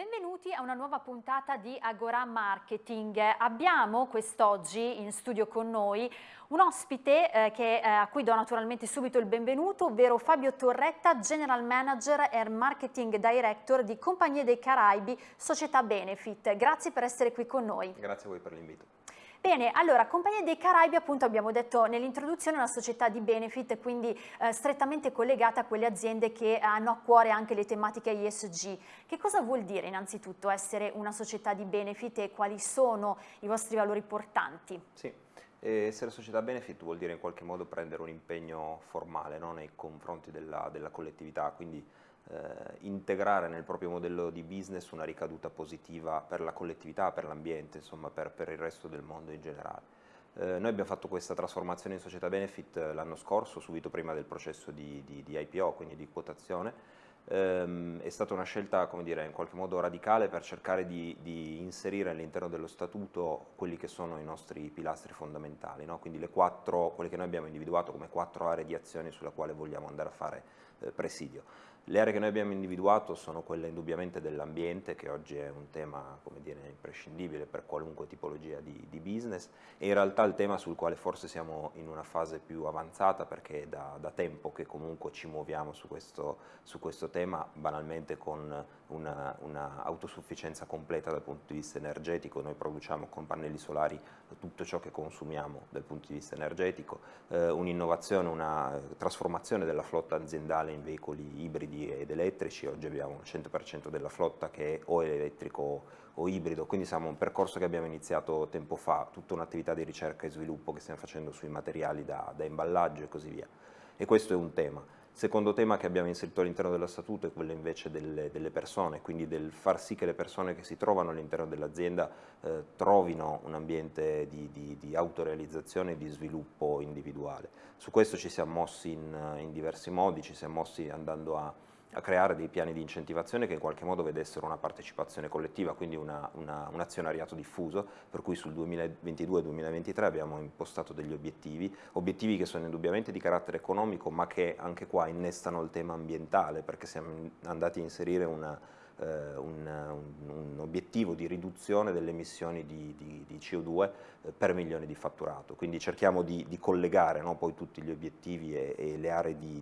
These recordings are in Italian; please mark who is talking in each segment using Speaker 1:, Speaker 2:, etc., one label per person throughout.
Speaker 1: Benvenuti a una nuova puntata di Agora Marketing. Abbiamo quest'oggi in studio con noi un ospite eh, che, eh, a cui do naturalmente subito il benvenuto, ovvero Fabio Torretta, General Manager e Marketing Director di Compagnie dei Caraibi, Società Benefit. Grazie per essere qui con noi.
Speaker 2: Grazie a voi per l'invito.
Speaker 1: Bene, allora, Compagnia dei Caraibi, appunto abbiamo detto nell'introduzione, è una società di benefit, quindi eh, strettamente collegata a quelle aziende che hanno a cuore anche le tematiche ESG. Che cosa vuol dire innanzitutto essere una società di benefit e quali sono i vostri valori portanti?
Speaker 2: Sì, essere società benefit vuol dire in qualche modo prendere un impegno formale no? nei confronti della, della collettività, quindi eh, integrare nel proprio modello di business una ricaduta positiva per la collettività, per l'ambiente, insomma per, per, il resto del mondo in generale. Eh, noi abbiamo fatto questa trasformazione in società benefit eh, l'anno scorso, subito prima del processo di, di, di IPO, quindi di quotazione, ehm, è stata una scelta, come dire, in qualche modo radicale per cercare di, di inserire all'interno dello statuto quelli che sono i nostri pilastri fondamentali, no? quindi quattro, quelle che noi abbiamo individuato come quattro aree di azione sulla quale vogliamo andare a fare eh, presidio. Le aree che noi abbiamo individuato sono quelle indubbiamente dell'ambiente, che oggi è un tema dire, imprescindibile per qualunque tipologia di, di, business, e in realtà il tema sul quale forse siamo in una fase più avanzata, perché è da, da tempo che comunque ci muoviamo su questo, su questo tema, banalmente con una, una, completa dal punto di vista energetico, noi produciamo con pannelli solari tutto ciò che consumiamo dal punto di vista energetico, eh, un'innovazione, una trasformazione della flotta aziendale in veicoli ibridi ed elettrici, oggi abbiamo il 100% della flotta che è o elettrico o ibrido, quindi siamo un percorso che abbiamo iniziato tempo fa, tutta un'attività di ricerca e sviluppo che stiamo facendo sui materiali da, da imballaggio e così via. E questo è un tema. Secondo tema che abbiamo inserito all'interno dello statuto è quello invece delle, delle, persone, quindi del far sì che le persone che si trovano all'interno dell'azienda eh, trovino un ambiente di, di, di, autorealizzazione e di sviluppo individuale. Su questo ci siamo mossi in, in diversi modi, ci siamo mossi andando a a creare dei piani di incentivazione che in qualche modo vedessero una partecipazione collettiva, quindi una, una, un azionariato diffuso, per cui sul 2022-2023 abbiamo impostato degli obiettivi, obiettivi che sono indubbiamente di carattere economico, ma che anche qua innestano il tema ambientale, perché siamo andati a inserire una, eh, un, un, un, obiettivo di riduzione delle emissioni di, di, di CO2 eh, per milione di fatturato, quindi cerchiamo di, di collegare no, poi tutti gli obiettivi e, e le aree di,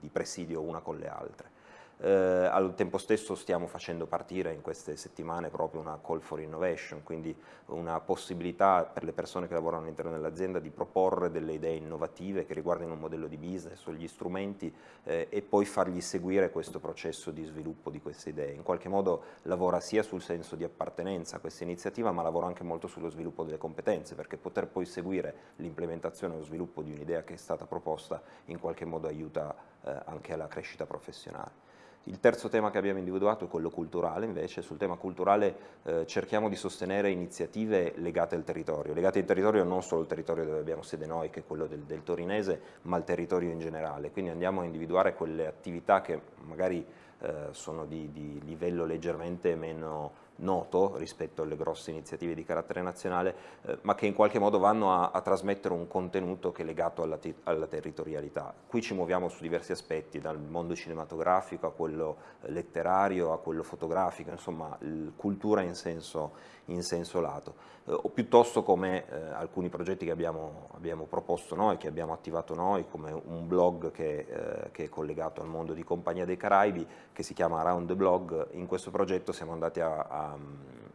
Speaker 2: di presidio una con le altre. Eh, al tempo stesso stiamo facendo partire in queste settimane proprio una call for innovation, quindi una possibilità per le persone che lavorano all'interno dell'azienda di proporre delle idee innovative che riguardino un modello di business o gli strumenti eh, e poi fargli seguire questo processo di sviluppo di queste idee. In qualche modo lavora sia sul senso di appartenenza a questa iniziativa ma lavora anche molto sullo sviluppo delle competenze perché poter poi seguire l'implementazione o lo sviluppo di un'idea che è stata proposta in qualche modo aiuta eh, anche alla crescita professionale. Il terzo tema che abbiamo individuato è quello culturale, invece. Sul tema culturale eh, cerchiamo di sostenere iniziative legate al territorio, legate al territorio non solo al territorio dove abbiamo sede noi, che è quello del, del torinese, ma al territorio in generale, quindi andiamo a individuare quelle attività che magari eh, sono di, di livello leggermente meno noto rispetto alle grosse iniziative di carattere nazionale, eh, ma che in qualche modo vanno a, a, trasmettere un contenuto che è legato alla, alla, territorialità. Qui ci muoviamo su diversi aspetti, dal mondo cinematografico a quello letterario, a quello fotografico, insomma cultura in senso, in senso lato, eh, o piuttosto come eh, alcuni progetti che abbiamo, abbiamo, proposto noi, che abbiamo attivato noi, come un blog che, eh, che, è collegato al mondo di Compagnia dei Caraibi, che si chiama Around the Blog, in questo progetto siamo andati a, a,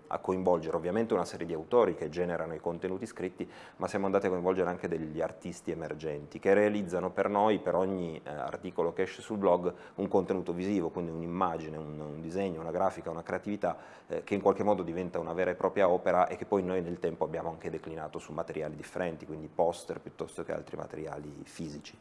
Speaker 2: a coinvolgere ovviamente una serie di autori che generano i contenuti scritti, ma siamo andati a coinvolgere anche degli artisti emergenti, che realizzano per noi, per ogni eh, articolo che esce sul blog, un contenuto visivo, quindi un'immagine, un, un, disegno, una grafica, una creatività, eh, che in qualche modo diventa una vera e propria opera e che poi noi nel tempo abbiamo anche declinato su materiali differenti, quindi poster piuttosto che altri materiali fisici.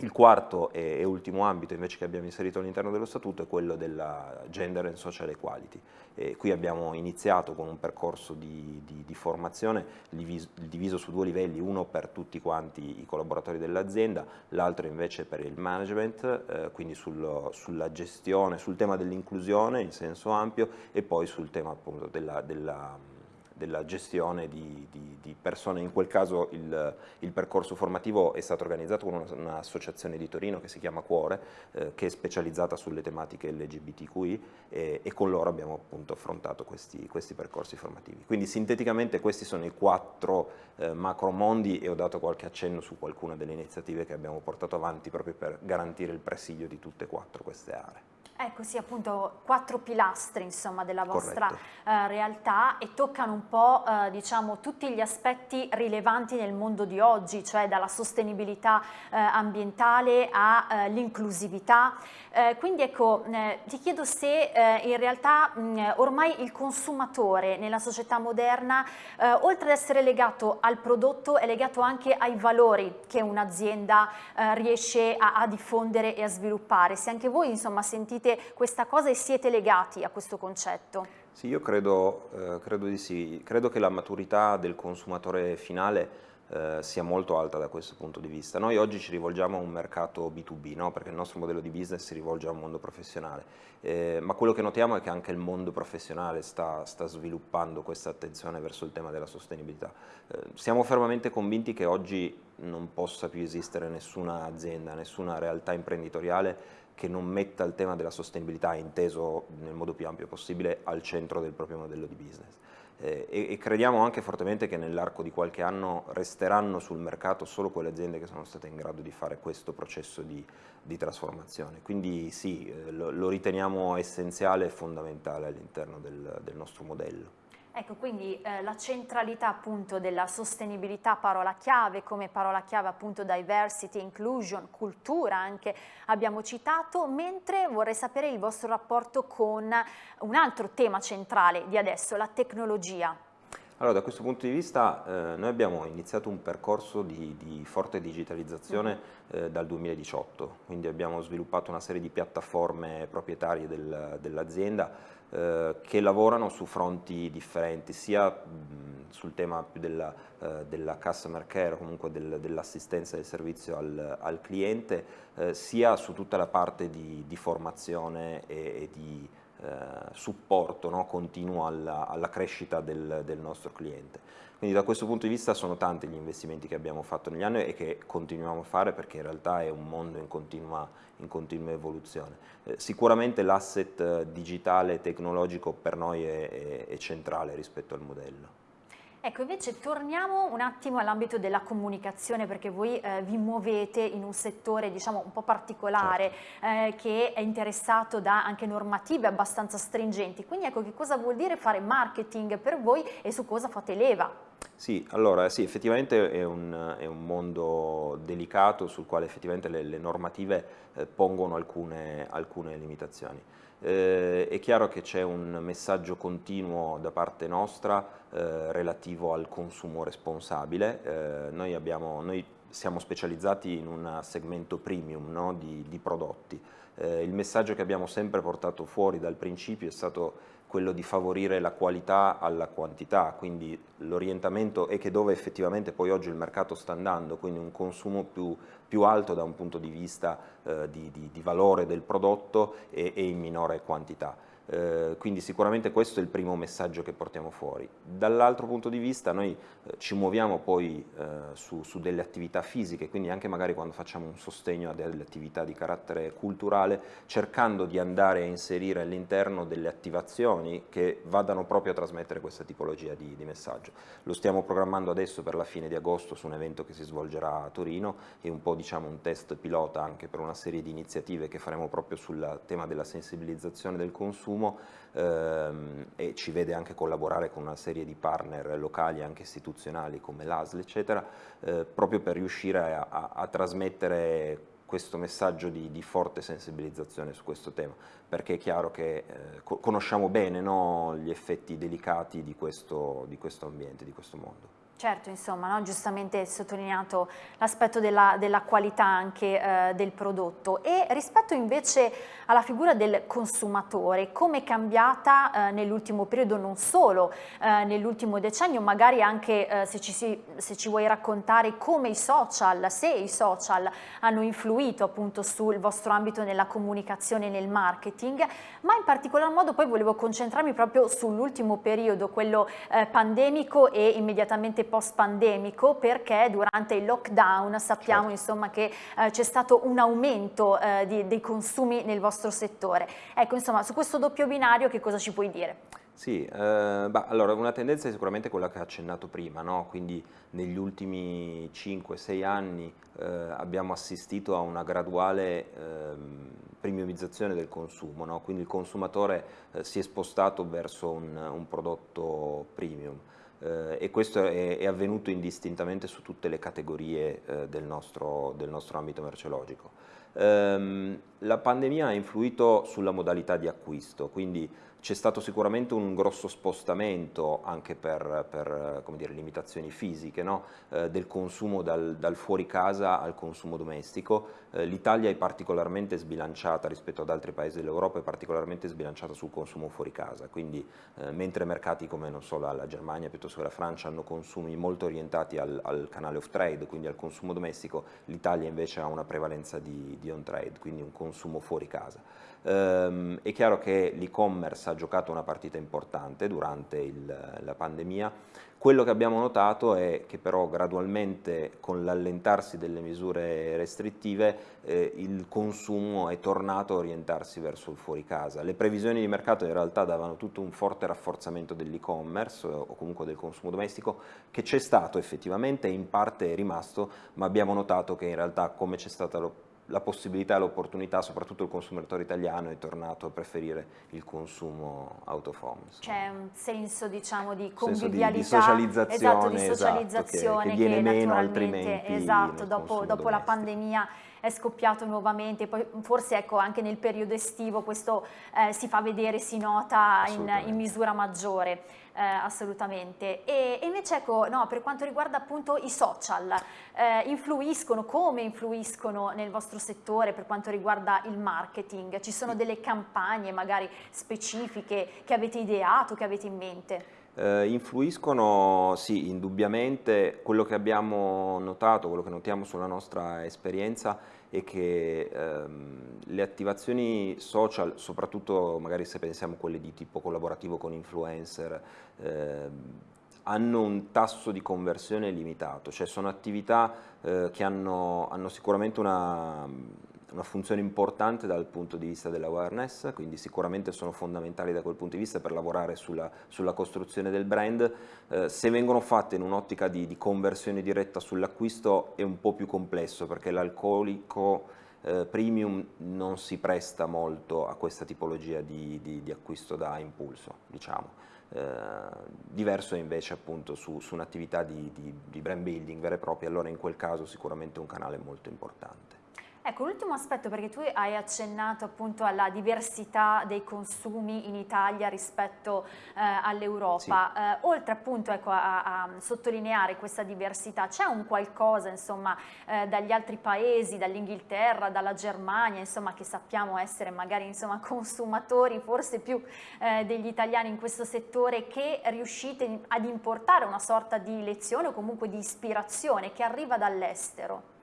Speaker 2: Il quarto e, ultimo ambito invece che abbiamo inserito all'interno dello statuto è quello della gender and social equality. E qui abbiamo iniziato con un percorso di, di, di formazione diviso, diviso, su due livelli, uno per tutti quanti i collaboratori dell'azienda, l'altro invece per il management, eh, quindi sul, sulla gestione, sul tema dell'inclusione in senso ampio e poi sul tema appunto della, della della gestione di, di, di, persone, in quel caso il, il, percorso formativo è stato organizzato con un'associazione di Torino che si chiama Cuore, eh, che è specializzata sulle tematiche LGBTQI e, e con loro abbiamo appunto affrontato questi, questi, percorsi formativi. Quindi sinteticamente questi sono i quattro eh, macro mondi e ho dato qualche accenno su qualcuna delle iniziative che abbiamo portato avanti proprio per garantire il presidio di tutte e quattro queste aree.
Speaker 1: Ecco sì, appunto quattro pilastri insomma, della vostra eh, realtà e toccano un po' eh, diciamo, tutti gli aspetti rilevanti nel mondo di oggi, cioè dalla sostenibilità eh, ambientale all'inclusività. Quindi ecco, ti chiedo se in realtà mh, ormai il consumatore nella società moderna, oltre ad essere legato al prodotto, è legato anche ai valori che un'azienda riesce a, a diffondere e a sviluppare. Se anche voi insomma sentite sentite questa cosa e siete legati a questo concetto?
Speaker 2: Sì, io credo, eh, credo di sì. Credo che la maturità del consumatore finale eh, sia molto alta da questo punto di vista. Noi oggi ci rivolgiamo a un mercato B2B, no? perché il nostro modello di business si rivolge a un mondo professionale, eh, ma quello che notiamo è che anche il mondo professionale sta, sta sviluppando questa attenzione verso il tema della sostenibilità. Eh, siamo fermamente convinti che oggi non possa più esistere nessuna azienda, nessuna realtà imprenditoriale che non metta il tema della sostenibilità, inteso nel modo più ampio possibile, al centro del proprio modello di business. Eh, e, e, crediamo anche fortemente che nell'arco di qualche anno resteranno sul mercato solo quelle aziende che sono state in grado di fare questo processo di, di trasformazione. Quindi sì, eh, lo, lo, riteniamo essenziale e fondamentale all'interno del, del nostro modello.
Speaker 1: Ecco, quindi eh, la centralità appunto della sostenibilità, parola chiave, come parola chiave appunto diversity, inclusion, cultura anche abbiamo citato, mentre vorrei sapere il vostro rapporto con un altro tema centrale di adesso, la tecnologia.
Speaker 2: Allora, da questo punto di vista eh, noi abbiamo iniziato un percorso di, di forte digitalizzazione mm -hmm. eh, dal 2018, quindi abbiamo sviluppato una serie di piattaforme proprietarie del, dell'azienda eh, che lavorano su fronti differenti, sia sul tema della, eh, della, customer care, comunque del, dell'assistenza del servizio al, al cliente, eh, sia su tutta la parte di, di formazione e, e di eh, supporto no, continuo alla, alla crescita del, del nostro cliente. Quindi da questo punto di vista sono tanti gli investimenti che abbiamo fatto negli anni e che continuiamo a fare perché in realtà è un mondo in continua, in continua evoluzione. Eh, sicuramente l'asset eh, digitale e tecnologico per noi è, è, è centrale rispetto al modello.
Speaker 1: Ecco, invece torniamo un attimo all'ambito della comunicazione perché voi eh, vi muovete in un settore diciamo un po' particolare certo. eh, che è interessato da anche normative abbastanza stringenti. Quindi ecco che cosa vuol dire fare marketing per voi e su cosa fate leva?
Speaker 2: Sì, allora sì, effettivamente è un, è un mondo delicato sul quale effettivamente le, le normative eh, pongono alcune, alcune limitazioni. Eh, è chiaro che c'è un messaggio continuo da parte nostra eh, relativo al consumo responsabile. Eh, noi, abbiamo, noi, siamo specializzati in un segmento premium no, di, di, prodotti. Eh, il messaggio che abbiamo sempre portato fuori dal principio è stato quello di favorire la qualità alla quantità, quindi l'orientamento è che dove effettivamente poi oggi il mercato sta andando, quindi un consumo più, più alto da un punto di vista eh, di, di, di, valore del prodotto e, e in minore quantità. Eh, quindi sicuramente questo è il primo messaggio che portiamo fuori. Dall'altro punto di vista noi eh, ci muoviamo poi eh, su, su, delle attività fisiche, quindi anche magari quando facciamo un sostegno a delle attività di carattere culturale, cercando di andare a inserire all'interno delle attivazioni che vadano proprio a trasmettere questa tipologia di, di, messaggio. Lo stiamo programmando adesso per la fine di agosto su un evento che si svolgerà a Torino e un po' diciamo un test pilota anche per una serie di iniziative che faremo proprio sul tema della sensibilizzazione del consumo consumo ehm, e ci vede anche collaborare con una serie di partner locali anche istituzionali come l'ASL eccetera, eh, proprio per riuscire a, a, a trasmettere questo messaggio di, di, forte sensibilizzazione su questo tema, perché è chiaro che eh, conosciamo bene no, gli effetti delicati di questo, di questo ambiente, di questo mondo.
Speaker 1: Certo, insomma, no? giustamente sottolineato l'aspetto della, della, qualità anche eh, del prodotto e rispetto invece alla figura del consumatore, come è cambiata eh, nell'ultimo periodo, non solo eh, nell'ultimo decennio, magari anche eh, se ci, si, se, ci, vuoi raccontare come i social, se i social hanno influito appunto sul vostro ambito nella comunicazione e nel marketing, ma in particolar modo poi volevo concentrarmi proprio sull'ultimo periodo, quello eh, pandemico e immediatamente post-pandemico perché durante il lockdown sappiamo certo. insomma che eh, c'è stato un aumento eh, di, dei consumi nel vostro settore. Ecco insomma su questo doppio binario che cosa ci puoi dire?
Speaker 2: Sì, eh, bah, allora una tendenza è sicuramente quella che ha accennato prima, no? quindi negli ultimi 5-6 anni eh, abbiamo assistito a una graduale eh, premiumizzazione del consumo, no? quindi il consumatore eh, si è spostato verso un, un prodotto premium eh, e questo è, è, avvenuto indistintamente su tutte le categorie eh, del, nostro, del, nostro, ambito merceologico. Ehm, la pandemia ha influito sulla modalità di acquisto, quindi c'è stato sicuramente un grosso spostamento anche per, per dire, limitazioni fisiche no? eh, del consumo dal, dal, fuori casa al consumo domestico. Eh, L'Italia è particolarmente sbilanciata rispetto ad altri paesi dell'Europa, è particolarmente sbilanciata sul consumo fuori casa, quindi eh, mentre mercati come so, la, la, Germania piuttosto che la Francia hanno consumi molto orientati al, al canale off trade, quindi al consumo domestico, l'Italia invece ha una prevalenza di, di on trade, quindi un consumo fuori casa. Ehm, è chiaro che l'e-commerce ha giocato una partita importante durante il, la pandemia, quello che abbiamo notato è che però gradualmente con l'allentarsi delle misure restrittive eh, il consumo è tornato a orientarsi verso il fuori casa. Le previsioni di mercato in realtà davano tutto un forte rafforzamento dell'e-commerce o comunque del consumo domestico che c'è stato effettivamente e in parte è rimasto, ma abbiamo notato che in realtà come c'è stata la possibilità e l'opportunità, soprattutto il consumatore italiano è tornato a preferire il consumo out of home.
Speaker 1: C'è un senso diciamo di convivialità, di, di socializzazione, esatto, di socializzazione esatto, che, che, viene meno altrimenti esatto, dopo, dopo la pandemia è scoppiato nuovamente, poi forse ecco anche nel periodo estivo questo eh, si fa vedere, si nota in, in misura maggiore eh, assolutamente. E, e, invece ecco, no, per quanto riguarda appunto i social, eh, influiscono, come influiscono nel vostro settore per quanto riguarda il marketing? Ci sono delle campagne magari specifiche che avete ideato, che avete in mente?
Speaker 2: Eh, influiscono, sì, indubbiamente, quello che abbiamo notato, quello che notiamo sulla nostra esperienza è che ehm, le attivazioni social, soprattutto magari se pensiamo a quelle di tipo collaborativo con influencer, ehm, hanno un tasso di conversione limitato, cioè sono attività eh, che hanno, hanno sicuramente una una funzione importante dal punto di vista dell'awareness, quindi sicuramente sono fondamentali da quel punto di vista per lavorare sulla, sulla costruzione del brand. Eh, se vengono fatte in un'ottica di, di, conversione diretta sull'acquisto è un po' più complesso perché l'alcolico eh, premium non si presta molto a questa tipologia di, di, di acquisto da impulso, diciamo. Eh, diverso invece appunto su, su un'attività di brand building vera e propria, allora in quel caso sicuramente un canale molto importante.
Speaker 1: Ecco, l'ultimo aspetto, perché tu hai accennato appunto alla diversità dei consumi in Italia rispetto eh, all'Europa, sì. eh, oltre appunto ecco, a, a, sottolineare questa diversità, c'è un qualcosa insomma eh, dagli altri paesi, dall'Inghilterra, dalla Germania, insomma che sappiamo essere magari insomma consumatori forse più eh, degli italiani in questo settore, che riuscite ad importare una sorta di lezione o comunque di ispirazione che arriva dall'estero?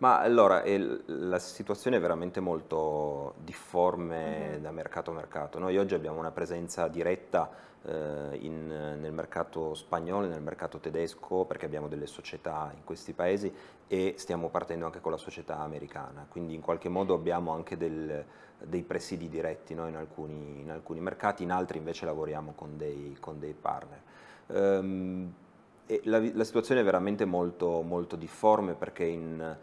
Speaker 2: Ma allora, la situazione è veramente molto difforme mm -hmm. da mercato a mercato. Noi oggi abbiamo una presenza diretta eh, in, nel mercato spagnolo nel mercato tedesco perché abbiamo delle società in questi paesi e stiamo partendo anche con la società americana, quindi in qualche modo abbiamo anche del, dei presidi diretti no? in, alcuni, in, alcuni, mercati, in altri invece lavoriamo con dei, con dei partner. Um, la, la, situazione è veramente molto, molto difforme perché in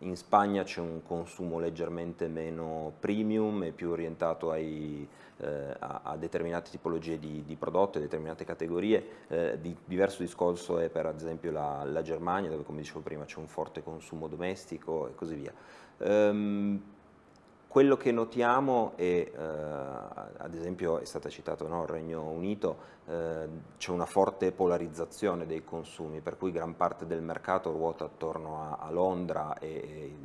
Speaker 2: in Spagna c'è un consumo leggermente meno premium e più orientato ai, eh, a, a, determinate tipologie di, di prodotti, determinate categorie. Eh, di, diverso discorso è per esempio la, la Germania, dove come dicevo prima c'è un forte consumo domestico e così via. Um, quello che notiamo è, eh, ad esempio è stato citato no, il Regno Unito, eh, c'è una forte polarizzazione dei consumi, per cui gran parte del mercato ruota attorno a, a Londra e, e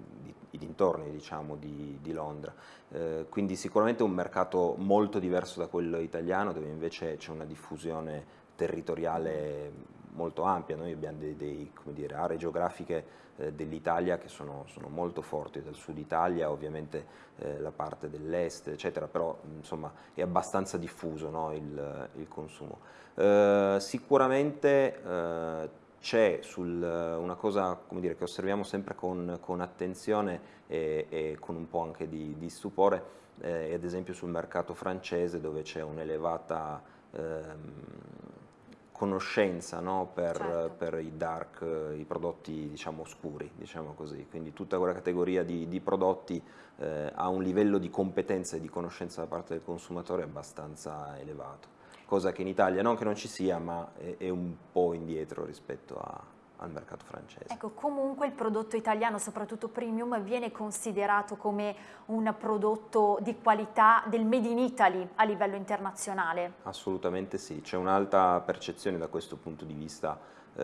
Speaker 2: i dintorni diciamo, di, di Londra. Eh, quindi sicuramente un mercato molto diverso da quello italiano, dove invece c'è una diffusione territoriale molto ampia, noi abbiamo dei, dei, dire, aree geografiche eh, dell'Italia che sono, sono, molto forti, dal sud Italia ovviamente eh, la parte dell'est eccetera, però insomma è abbastanza diffuso no, il, il, consumo. Eh, sicuramente eh, c'è una cosa dire, che osserviamo sempre con, con attenzione e, e, con un po' anche di, di stupore, eh, ad esempio sul mercato francese dove c'è un'elevata ehm, conoscenza no? per, certo. per, i dark, i prodotti diciamo oscuri, diciamo così. Quindi tutta quella categoria di, di prodotti eh, ha un livello di competenza e di conoscenza da parte del consumatore abbastanza elevato, cosa che in Italia non che non ci sia, ma è, è un po' indietro rispetto a, al mercato francese.
Speaker 1: Ecco, comunque il prodotto italiano, soprattutto premium, viene considerato come un prodotto di qualità del Made in Italy a livello internazionale?
Speaker 2: Assolutamente sì, c'è un'alta percezione da questo punto di vista eh,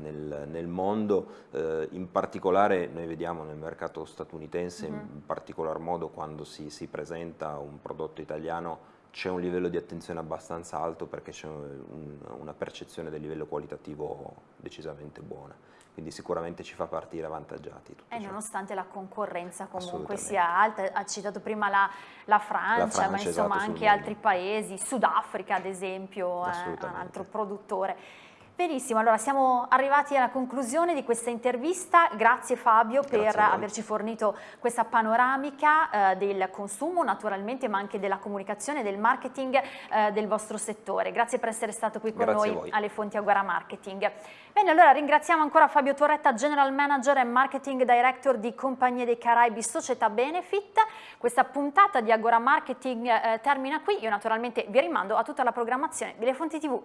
Speaker 2: nel, nel, mondo, eh, in particolare noi vediamo nel mercato statunitense, mm -hmm. in particolar modo quando si, si presenta un prodotto italiano c'è un livello di attenzione abbastanza alto perché c'è un, una percezione del livello qualitativo decisamente buona, quindi sicuramente ci fa partire avvantaggiati.
Speaker 1: E nonostante la concorrenza comunque sia alta, ha citato prima la, la, Francia, la Francia, ma insomma esatto, anche altri paesi, Sudafrica ad esempio, è un altro produttore. Benissimo, allora siamo arrivati alla conclusione di questa intervista, grazie Fabio per averci fornito questa panoramica eh, del consumo naturalmente ma anche della comunicazione, del marketing eh, del vostro settore. Grazie per essere stato qui con grazie noi alle Fonti Aguara Marketing. Bene, allora ringraziamo ancora Fabio Torretta, General Manager e Marketing Director di Compagnie dei Caraibi Società Benefit. Questa puntata di Agora Marketing eh, termina qui, io naturalmente vi rimando a tutta la programmazione delle Fonti TV.